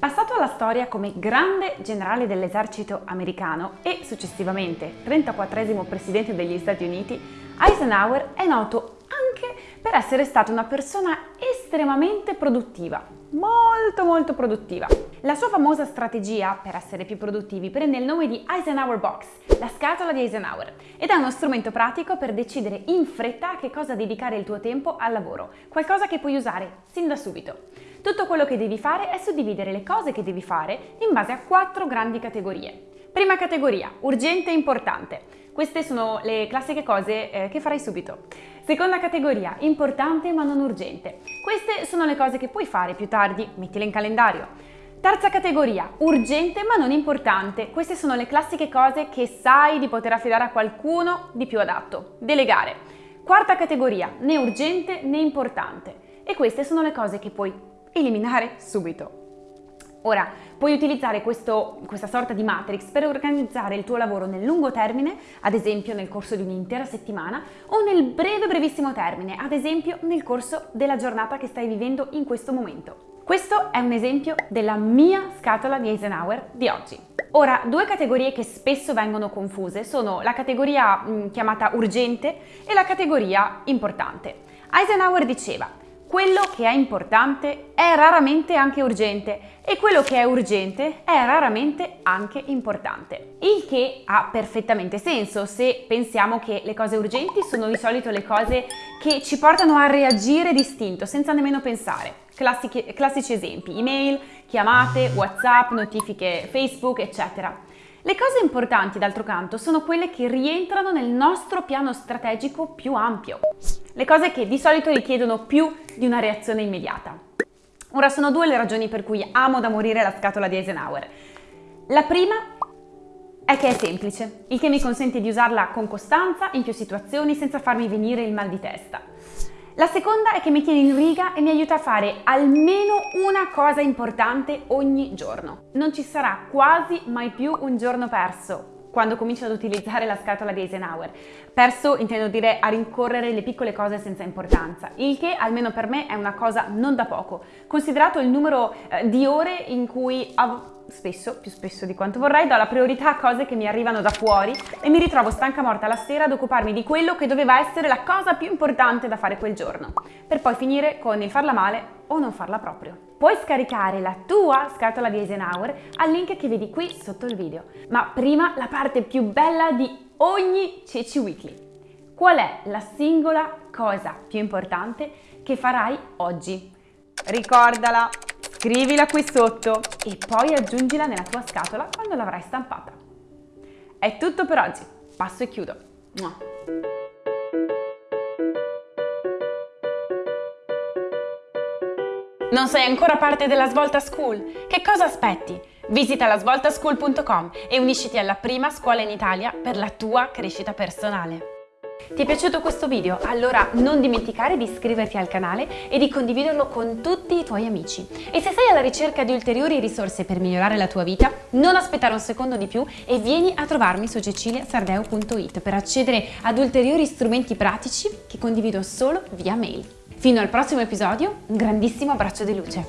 Passato alla storia come grande generale dell'esercito americano e successivamente 34 presidente degli Stati Uniti, Eisenhower è noto anche per essere stata una persona estremamente produttiva, molto molto produttiva. La sua famosa strategia per essere più produttivi prende il nome di Eisenhower Box, la scatola di Eisenhower, ed è uno strumento pratico per decidere in fretta a che cosa dedicare il tuo tempo al lavoro, qualcosa che puoi usare sin da subito. Tutto quello che devi fare è suddividere le cose che devi fare in base a quattro grandi categorie. Prima categoria, urgente e importante. Queste sono le classiche cose eh, che farai subito. Seconda categoria, importante ma non urgente. Queste sono le cose che puoi fare più tardi, mettile in calendario. Terza categoria, urgente ma non importante. Queste sono le classiche cose che sai di poter affidare a qualcuno di più adatto. Delegare. Quarta categoria, né urgente né importante. E queste sono le cose che puoi eliminare subito. Ora, puoi utilizzare questo, questa sorta di matrix per organizzare il tuo lavoro nel lungo termine, ad esempio nel corso di un'intera settimana, o nel breve brevissimo termine, ad esempio nel corso della giornata che stai vivendo in questo momento. Questo è un esempio della mia scatola di Eisenhower di oggi. Ora, due categorie che spesso vengono confuse sono la categoria mh, mm, chiamata urgente e la categoria importante. Eisenhower diceva quello che è importante è raramente anche urgente e quello che è urgente è raramente anche importante. Il che ha perfettamente senso se pensiamo che le cose urgenti sono di solito le cose che ci portano a reagire distinto senza nemmeno pensare. Classici, classici esempi, email, chiamate, whatsapp, notifiche Facebook, eccetera. Le cose importanti, d'altro canto, sono quelle che rientrano nel nostro piano strategico più ampio le cose che di solito richiedono più di una reazione immediata. Ora sono due le ragioni per cui amo da morire la scatola di Eisenhower. La prima è che è semplice, il che mi consente di usarla con costanza in più situazioni senza farmi venire il mal di testa. La seconda è che mi tiene in riga e mi aiuta a fare almeno una cosa importante ogni giorno. Non ci sarà quasi mai più un giorno perso quando comincio ad utilizzare la scatola di Eisenhower. Perso intendo dire a rincorrere le piccole cose senza importanza, il che almeno per me è una cosa non da poco, considerato il numero eh, di ore in cui spesso, più spesso di quanto vorrei, do la priorità a cose che mi arrivano da fuori e mi ritrovo stanca morta la sera ad occuparmi di quello che doveva essere la cosa più importante da fare quel giorno, per poi finire con il farla male o non farla proprio. Puoi scaricare la tua scatola di Eisenhower al link che vedi qui sotto il video. Ma prima la parte più bella di ogni Ceci Weekly. Qual è la singola cosa più importante che farai oggi? Ricordala! Scrivila qui sotto e poi aggiungila nella tua scatola quando l'avrai stampata. È tutto per oggi, passo e chiudo. Non sei ancora parte della Svolta School? Che cosa aspetti? Visita lasvoltaschool.com e unisciti alla prima scuola in Italia per la tua crescita personale. Ti è piaciuto questo video? Allora non dimenticare di iscriverti al canale e di condividerlo con tutti i tuoi amici. E se sei alla ricerca di ulteriori risorse per migliorare la tua vita, non aspettare un secondo di più e vieni a trovarmi su ceciliasardeo.it per accedere ad ulteriori strumenti pratici che condivido solo via mail. Fino al prossimo episodio, un grandissimo abbraccio di luce.